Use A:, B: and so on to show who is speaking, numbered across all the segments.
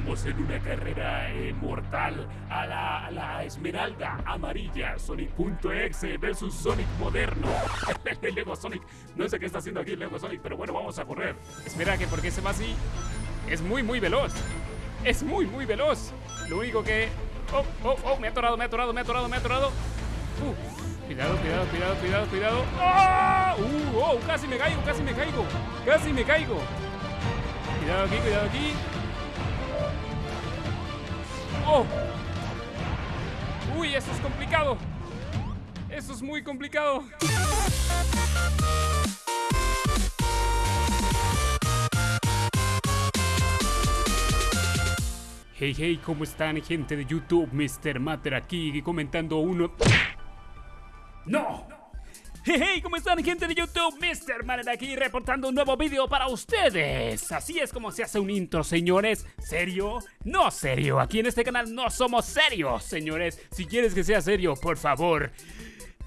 A: En una carrera eh, mortal a la, a la esmeralda amarilla. Sonic.exe versus Sonic moderno. Lego Sonic. No sé qué está haciendo aquí Lego Sonic, pero bueno, vamos a correr.
B: Espera, que porque se va así. Es muy, muy veloz. Es muy, muy veloz. Lo único que. Oh, oh, oh, me ha atorado, me ha atorado, me ha atorado, me ha atorado. Cuidado, cuidado, cuidado, cuidado, cuidado. ¡Ah! Uh, oh, casi me caigo, casi me caigo. Casi me caigo. Cuidado aquí, cuidado aquí. ¡Oh! ¡Uy, eso es complicado! Eso es muy complicado. Hey, hey, ¿cómo están, gente de YouTube? Mr. Matter aquí comentando uno. ¡No! Hey, ¿cómo están, gente de YouTube? Mr. Matter aquí reportando un nuevo vídeo para ustedes. Así es como se hace un intro, señores. ¿Serio? No serio. Aquí en este canal no somos serios, señores. Si quieres que sea serio, por favor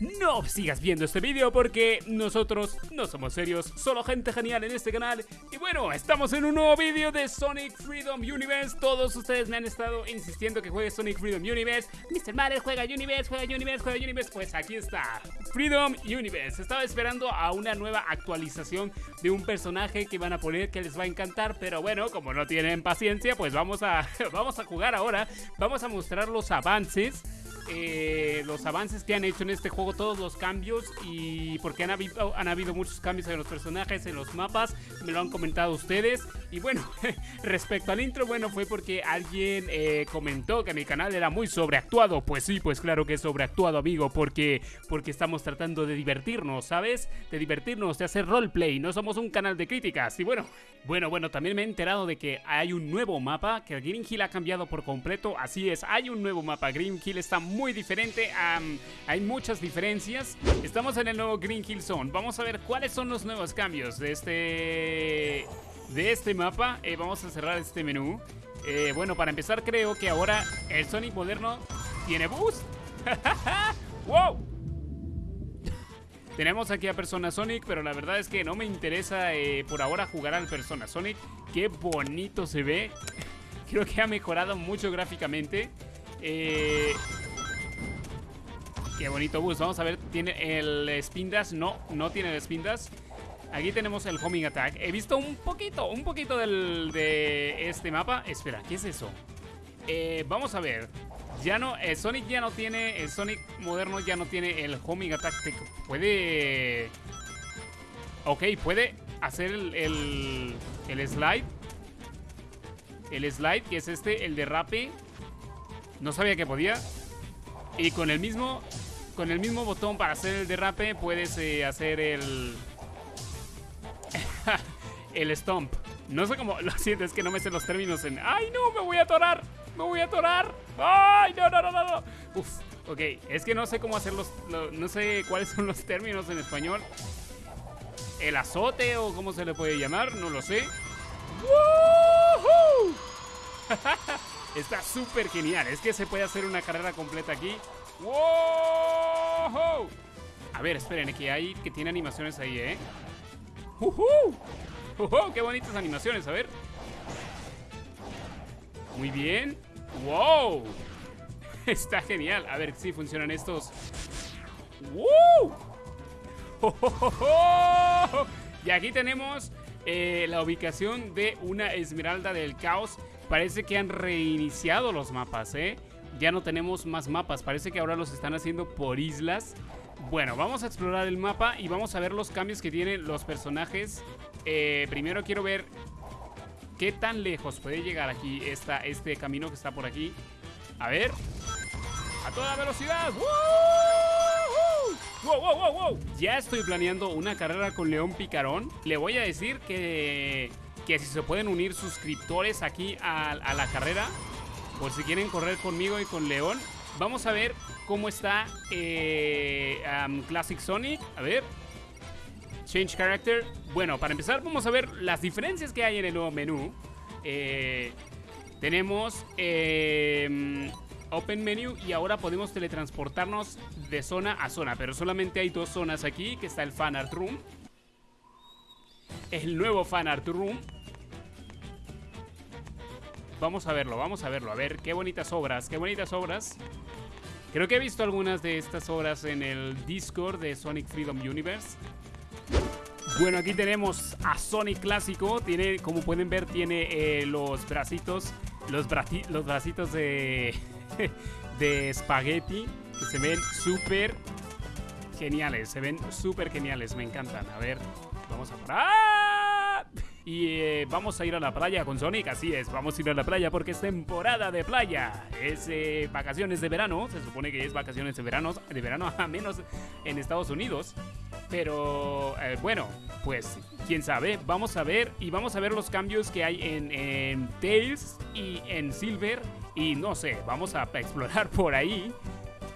B: no sigas viendo este vídeo porque nosotros no somos serios, solo gente genial en este canal. Y bueno, estamos en un nuevo vídeo de Sonic Freedom Universe. Todos ustedes me han estado insistiendo que juegue Sonic Freedom Universe. Mr. Mario juega Universe, juega Universe, juega Universe. Pues aquí está, Freedom Universe. Estaba esperando a una nueva actualización de un personaje que van a poner que les va a encantar. Pero bueno, como no tienen paciencia, pues vamos a, vamos a jugar ahora. Vamos a mostrar los avances eh, los avances que han hecho en este juego, todos los cambios y porque han habido, han habido muchos cambios en los personajes, en los mapas, me lo han comentado ustedes. Y bueno, respecto al intro, bueno, fue porque alguien eh, comentó que mi canal era muy sobreactuado. Pues sí, pues claro que es sobreactuado, amigo, porque, porque estamos tratando de divertirnos, ¿sabes? De divertirnos, de hacer roleplay, no somos un canal de críticas. Y bueno, bueno, bueno, también me he enterado de que hay un nuevo mapa, que Green Hill ha cambiado por completo, así es, hay un nuevo mapa, Green Hill está muy muy diferente. hay muchas diferencias. Estamos en el nuevo Green Hill Zone. Vamos a ver cuáles son los nuevos cambios de este, de este mapa. Eh, vamos a cerrar este menú. Eh, bueno, para empezar creo que ahora el Sonic moderno tiene boost. ¡Wow! Tenemos aquí a Persona Sonic, pero la verdad es que no me interesa eh, por ahora jugar al Persona Sonic. Qué bonito se ve. Creo que ha mejorado mucho gráficamente. Eh, Qué bonito bus. Vamos a ver, ¿tiene el spin No, no tiene el spin Aquí tenemos el homing attack. He visto un poquito, un poquito del, de este mapa. Espera, ¿qué es eso? Eh, vamos a ver. Ya no, el Sonic ya no tiene, el Sonic moderno ya no tiene el homing attack. Puede... Ok, puede hacer el, el, el slide. El slide, que es este, el derrape. No sabía que podía. Y con el mismo con el mismo botón para hacer el derrape puedes eh, hacer el... el stomp. No sé cómo... Lo siento, es que no me sé los términos en... ¡Ay, no! ¡Me voy a atorar! ¡Me voy a atorar! ¡Ay, no, no, no, no! no! Uf, ok. Es que no sé cómo hacer los... no sé cuáles son los términos en español. ¿El azote o cómo se le puede llamar? No lo sé. ¡Woohoo! Está súper genial. Es que se puede hacer una carrera completa aquí. ¡Wow! A ver, esperen, que hay que tiene animaciones ahí, ¿eh? ¡Qué bonitas animaciones! A ver. Muy bien. ¡Wow! Está genial. A ver si funcionan estos. ¡Wow! Y aquí tenemos eh, la ubicación de una esmeralda del caos. Parece que han reiniciado los mapas, ¿eh? Ya no tenemos más mapas. Parece que ahora los están haciendo por islas. Bueno, vamos a explorar el mapa y vamos a ver los cambios que tienen los personajes. Eh, primero quiero ver qué tan lejos puede llegar aquí esta, este camino que está por aquí. A ver. ¡A toda velocidad! ¡Wow, wow, wow, wow! Ya estoy planeando una carrera con León Picarón. Le voy a decir que, que si se pueden unir suscriptores aquí a la carrera, por si quieren correr conmigo y con León. Vamos a ver cómo está eh, Classic Sonic. A ver. Change Character. Bueno, para empezar vamos a ver las diferencias que hay en el nuevo menú. Eh, tenemos em, Open Menu y ahora podemos teletransportarnos de zona a zona. Pero solamente hay dos zonas aquí, que está el Fan Art Room. El nuevo Fan Art Room vamos a verlo, vamos a verlo. A ver, qué bonitas obras, qué bonitas obras. Creo que he visto algunas de estas obras en el Discord de Sonic Freedom Universe. Bueno, aquí tenemos a Sonic clásico. Tiene, como pueden ver, tiene eh, los bracitos, los, los bracitos de, de espagueti que se ven súper geniales. Se ven súper geniales, me encantan. A ver, vamos a... ¡Ah! Y eh, vamos a ir a la playa con Sonic, así es, vamos a ir a la playa porque es temporada de playa. Es eh, vacaciones de verano, se supone que es vacaciones de verano, de verano a menos en Estados Unidos. Pero eh, bueno, pues quién sabe, vamos a ver y vamos a ver los cambios que hay en, Tails y en Silver. Y no sé, vamos a explorar por ahí.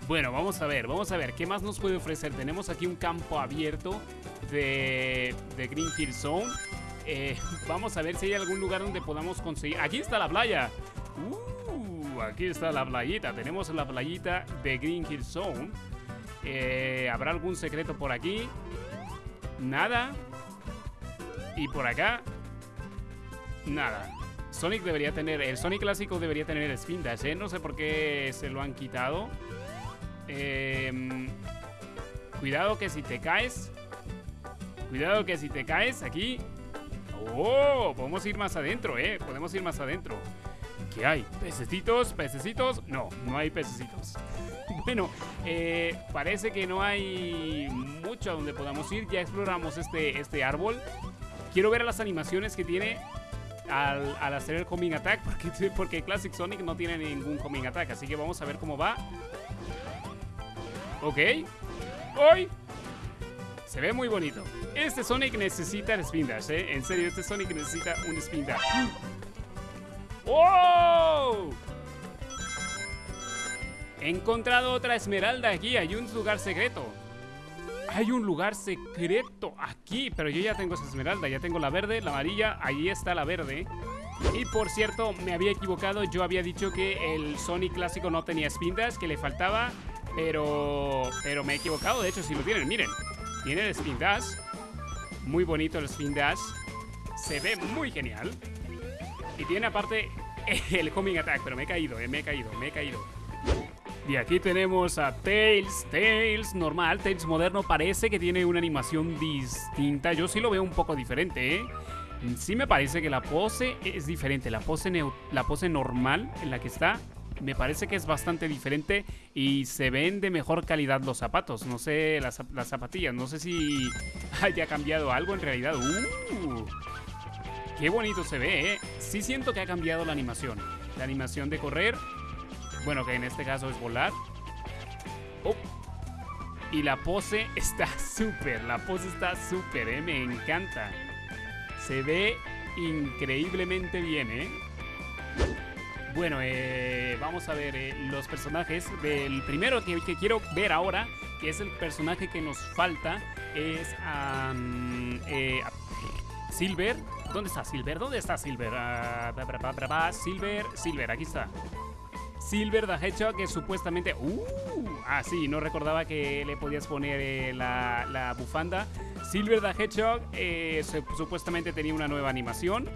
B: Bueno, vamos a ver, vamos a ver, ¿qué más nos puede ofrecer? Tenemos aquí un campo abierto de, de Green Hill Zone. Eh, vamos a ver si hay algún lugar donde podamos conseguir. Aquí está la playa. Uh, aquí está la playita. Tenemos la playita de Green Hill Zone. Eh, ¿Habrá algún secreto por aquí? Nada. Y por acá. Nada. Sonic debería tener. El Sonic clásico debería tener Spin Dash, ¿eh? No sé por qué se lo han quitado. Eh, cuidado que si te caes. Cuidado que si te caes aquí ¡Oh! Podemos ir más adentro, ¿eh? Podemos ir más adentro. ¿Qué hay? ¿Pececitos? ¿Pececitos? No, no hay pececitos. Bueno, eh, parece que no hay mucho a donde podamos ir. Ya exploramos este, este árbol. Quiero ver las animaciones que tiene al, hacer el Homing Attack. Porque, porque Classic Sonic no tiene ningún Homing Attack. Así que vamos a ver cómo va. Ok. ¡Hoy! Se ve muy bonito. Este Sonic necesita el ¿eh? En serio, este Sonic necesita un Spin. ¡Oh! He encontrado otra esmeralda aquí. Hay un lugar secreto. Hay un lugar secreto aquí. Pero yo ya tengo esa esmeralda. Ya tengo la verde, la amarilla. Ahí está la verde. Y por cierto, me había equivocado. Yo había dicho que el Sonic clásico no tenía Spin que le faltaba. Pero, pero me he equivocado. De hecho, si lo tienen, miren. Tiene el Spin Dash. Muy bonito el Spin Dash. Se ve muy genial. Y tiene aparte el Homing Attack. Pero me he caído, eh, me he caído, me he caído. Y aquí tenemos a Tails. Tails normal, Tails moderno. Parece que tiene una animación distinta. Yo sí lo veo un poco diferente, ¿eh? Sí me parece que la pose es diferente. La pose, la pose normal en la que está me parece que es bastante diferente y se ven de mejor calidad los zapatos. No sé, las, zapatillas, no sé si haya cambiado algo en realidad. ¡Uh! Qué bonito se ve, ¿eh? Sí siento que ha cambiado la animación. La animación de correr, bueno, que en este caso es volar. Oh. Y la pose está súper, la pose está súper, ¿eh? Me encanta. Se ve increíblemente bien, ¿eh? Bueno, eh, vamos a ver eh, los personajes. Del primero que, quiero ver ahora, que es el personaje que nos falta, es eh, Silver. ¿Dónde está Silver? ¿Dónde está Silver? Uh, Silver, Silver, aquí está. Silver the Hedgehog, que supuestamente... Uh, ah, sí, no recordaba que le podías poner la, la, bufanda. Silver the Hedgehog supuestamente tenía una nueva animación.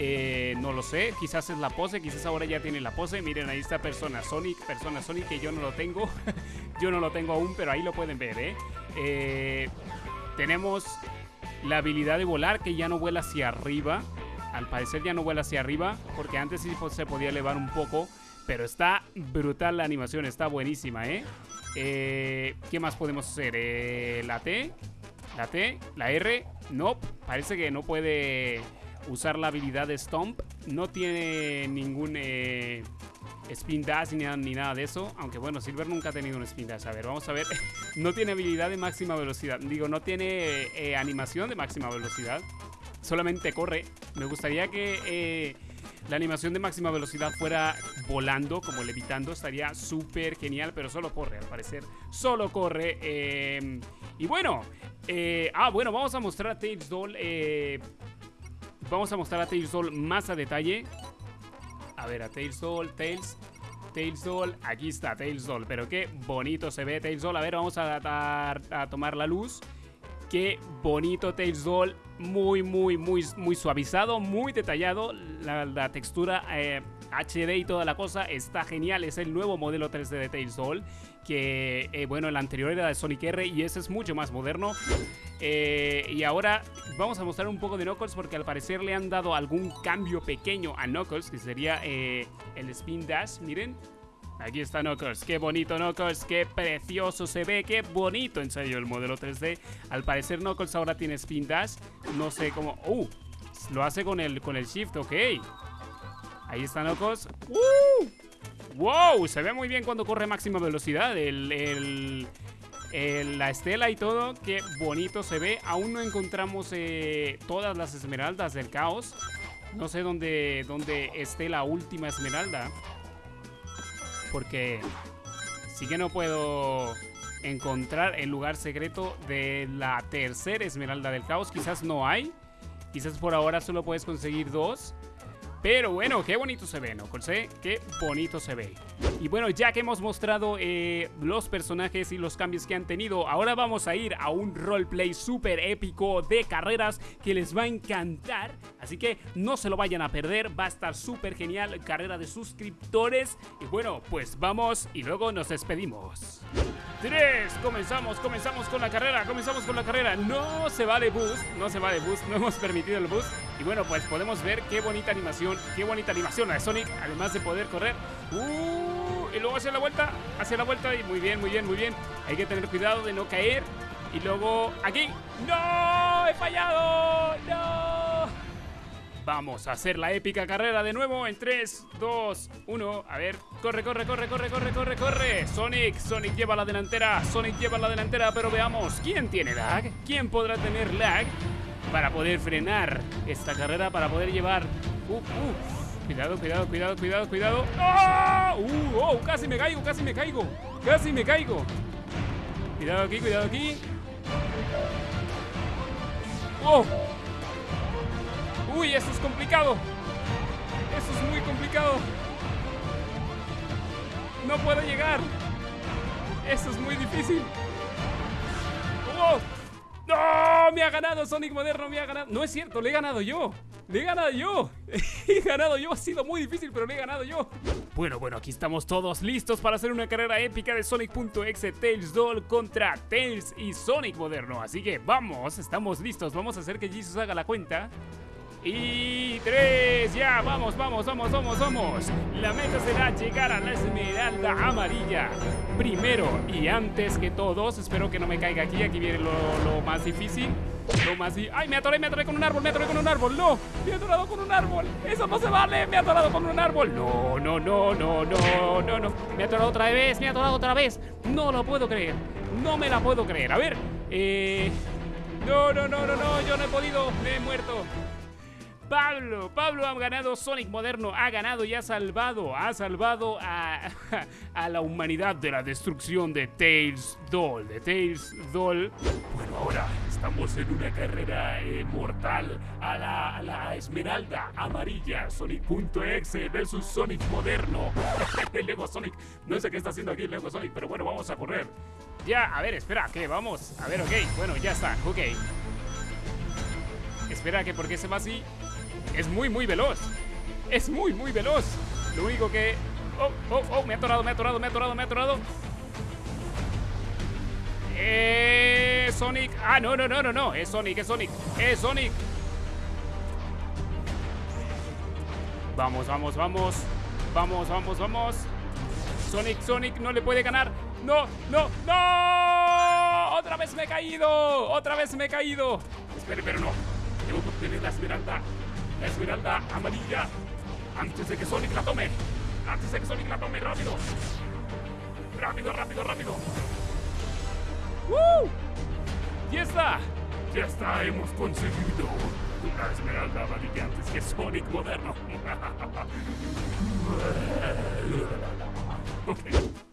B: Eh, no lo sé, quizás es la pose, quizás ahora ya tiene la pose. Miren, ahí está Persona Sonic, Persona Sonic que yo no lo tengo. yo no lo tengo aún, pero ahí lo pueden ver, ¿eh? ¿eh? Tenemos la habilidad de volar que ya no vuela hacia arriba. Al parecer ya no vuela hacia arriba, porque antes sí se podía elevar un poco. Pero está brutal la animación, está buenísima, ¿eh? eh qué más podemos hacer? la T, la T, la R, no, parece que no puede usar la habilidad de Stomp. No tiene ningún eh, Spin Dash ni, ni, nada de eso. Aunque bueno, Silver nunca ha tenido un Spin Dash. A ver, vamos a ver. no tiene habilidad de máxima velocidad. Digo, no tiene eh, animación de máxima velocidad. Solamente corre. Me gustaría que eh, la animación de máxima velocidad fuera volando, como levitando. Estaría súper genial, pero solo corre, al parecer. Solo corre. y bueno, ah, bueno, vamos a mostrar a Tails Doll Vamos a mostrar a Tails Doll más a detalle. A ver, a Tails Doll, Tails, Tails Doll, aquí está Tails Doll, pero qué bonito se ve Tails Doll. A ver, vamos a, tomar la luz. Qué bonito Tails Doll. Muy, muy, muy, muy suavizado, muy detallado. La, textura HD eh, y toda la cosa está genial. Es el nuevo modelo 3D de Tails Doll. Que, eh, bueno, el anterior era de Sonic R y ese es mucho más moderno. Eh, y ahora vamos a mostrar un poco de Knuckles porque al parecer le han dado algún cambio pequeño a Knuckles, que sería el Spin Dash. Miren, Aquí está Knuckles, qué bonito Knuckles, qué precioso se ve, qué bonito en serio el modelo 3D. Al parecer Knuckles ahora tiene Spin Dash, no sé cómo... ¡Uh! Lo hace con el, con el Shift, ok. Ahí está Knuckles. ¡Uh! ¡Wow! Se ve muy bien cuando corre máxima velocidad. El, la estela y todo, qué bonito se ve. Aún no encontramos eh, todas las esmeraldas del caos. No sé dónde, dónde esté la última esmeralda porque sí que no puedo encontrar el lugar secreto de la tercera Esmeralda del Caos. Quizás no hay. Quizás por ahora solo puedes conseguir dos. Pero bueno, qué bonito se ve, ¿no? Sé qué bonito se ve. Y bueno, ya que hemos mostrado eh, los personajes y los cambios que han tenido, ahora vamos a ir a un roleplay súper épico de carreras que les va a encantar. Así que no se lo vayan a perder, va a estar súper genial, carrera de suscriptores. Y bueno, pues vamos y luego nos despedimos. 3, comenzamos, comenzamos con la carrera, comenzamos con la carrera. No se va de boost, no se va de boost, no hemos permitido el boost. Y bueno, pues podemos ver qué bonita animación, qué bonita animación la de Sonic, además de poder correr. Uh, y luego hacia la vuelta, hacia la vuelta y muy bien, muy bien, muy bien. Hay que tener cuidado de no caer. Y luego aquí. ¡No! ¡He fallado! ¡No! Vamos a hacer la épica carrera de nuevo en 3, 2, 1. A ver, corre, corre, corre, corre, corre, corre, corre. Sonic, Sonic lleva la delantera, Sonic lleva la delantera, pero veamos, ¿quién tiene lag? ¿Quién podrá tener lag para poder frenar esta carrera, para poder llevar... Uh, uh. Cuidado, cuidado, cuidado, cuidado, cuidado. ¡Oh! ¡Uh! ¡Oh! Casi me caigo, casi me caigo. Casi me caigo. Cuidado aquí, cuidado aquí. ¡Oh! Uy, eso es complicado. Eso es muy complicado. No puedo llegar. Eso es muy difícil. ¡Oh! ¡No! Me ha ganado Sonic Moderno, me ha ganado. No es cierto, le he ganado yo. Le he ganado yo. he ganado yo. Ha sido muy difícil, pero le he ganado yo. Bueno, bueno, aquí estamos todos listos para hacer una carrera épica de Sonic.exe Tails Doll contra Tails y Sonic Moderno. Así que vamos, estamos listos. Vamos a hacer que Jesus haga la cuenta. Y tres, ya, vamos, vamos, vamos, vamos, vamos. La meta será llegar a la esmeralda amarilla. Primero y antes que todos, espero que no me caiga aquí, aquí viene lo, más difícil. Lo más ¡Ay, me atoré, me atoré con un árbol, me atoré con un árbol! ¡No! ¡Me he atorado con un árbol! ¡Eso no se vale! ¡Me he atorado con un árbol! ¡No, no, no, no, no, no, no! ¡Me he atorado otra vez! ¡Me he atorado otra vez! ¡No lo puedo creer! ¡No me la puedo creer! A ver, eh... No, no, no, no, no, yo no he podido, me he muerto. Pablo, Pablo ha ganado Sonic Moderno, ha ganado y ha salvado, ha salvado a, a la humanidad de la destrucción de Tails Doll, de Tails Doll.
A: Bueno, ahora estamos en una carrera eh, mortal a la, a la, esmeralda amarilla, Sonic.exe versus Sonic Moderno. el Lego Sonic, no sé qué está haciendo aquí el Lego Sonic, pero bueno, vamos a correr.
B: Ya, a ver, espera, ¿qué? Vamos, a ver, ok, bueno, ya está, ok. Espera, que porque se va así es muy, muy veloz. Es muy, muy veloz. Lo único que... Oh, oh, oh, me ha atorado, me ha atorado, me ha atorado, me ha atorado. Sonic. Ah, no, no, no, no, no. Es Sonic, es Sonic. Es Sonic. Vamos, vamos, vamos. Vamos, vamos, vamos. Sonic, Sonic no le puede ganar. No, no, no. Otra vez me he caído. Otra vez me he caído.
A: Espere, pero no. Que obtener la esmeralda Esmeralda amarilla. Antes de que Sonic la tome. Antes de que Sonic la tome. Rápido. Rápido, rápido, rápido.
B: ¡Woo! ¡Ya está!
A: Ya está, hemos conseguido una esmeralda amarilla antes que Sonic moderno.
B: ok.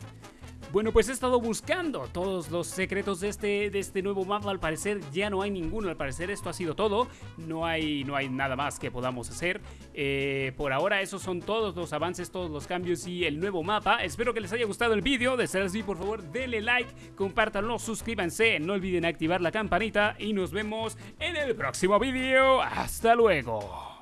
B: Bueno, pues he estado buscando todos los secretos de este, de este nuevo mapa. Al parecer ya no hay ninguno. Al parecer esto ha sido todo. No hay, no hay nada más que podamos hacer. Eh, por ahora esos son todos los avances, todos los cambios y el nuevo mapa. Espero que les haya gustado el vídeo. De ser así, por favor, denle like, compártanlo, suscríbanse. No olviden activar la campanita y nos vemos en el próximo vídeo. Hasta luego.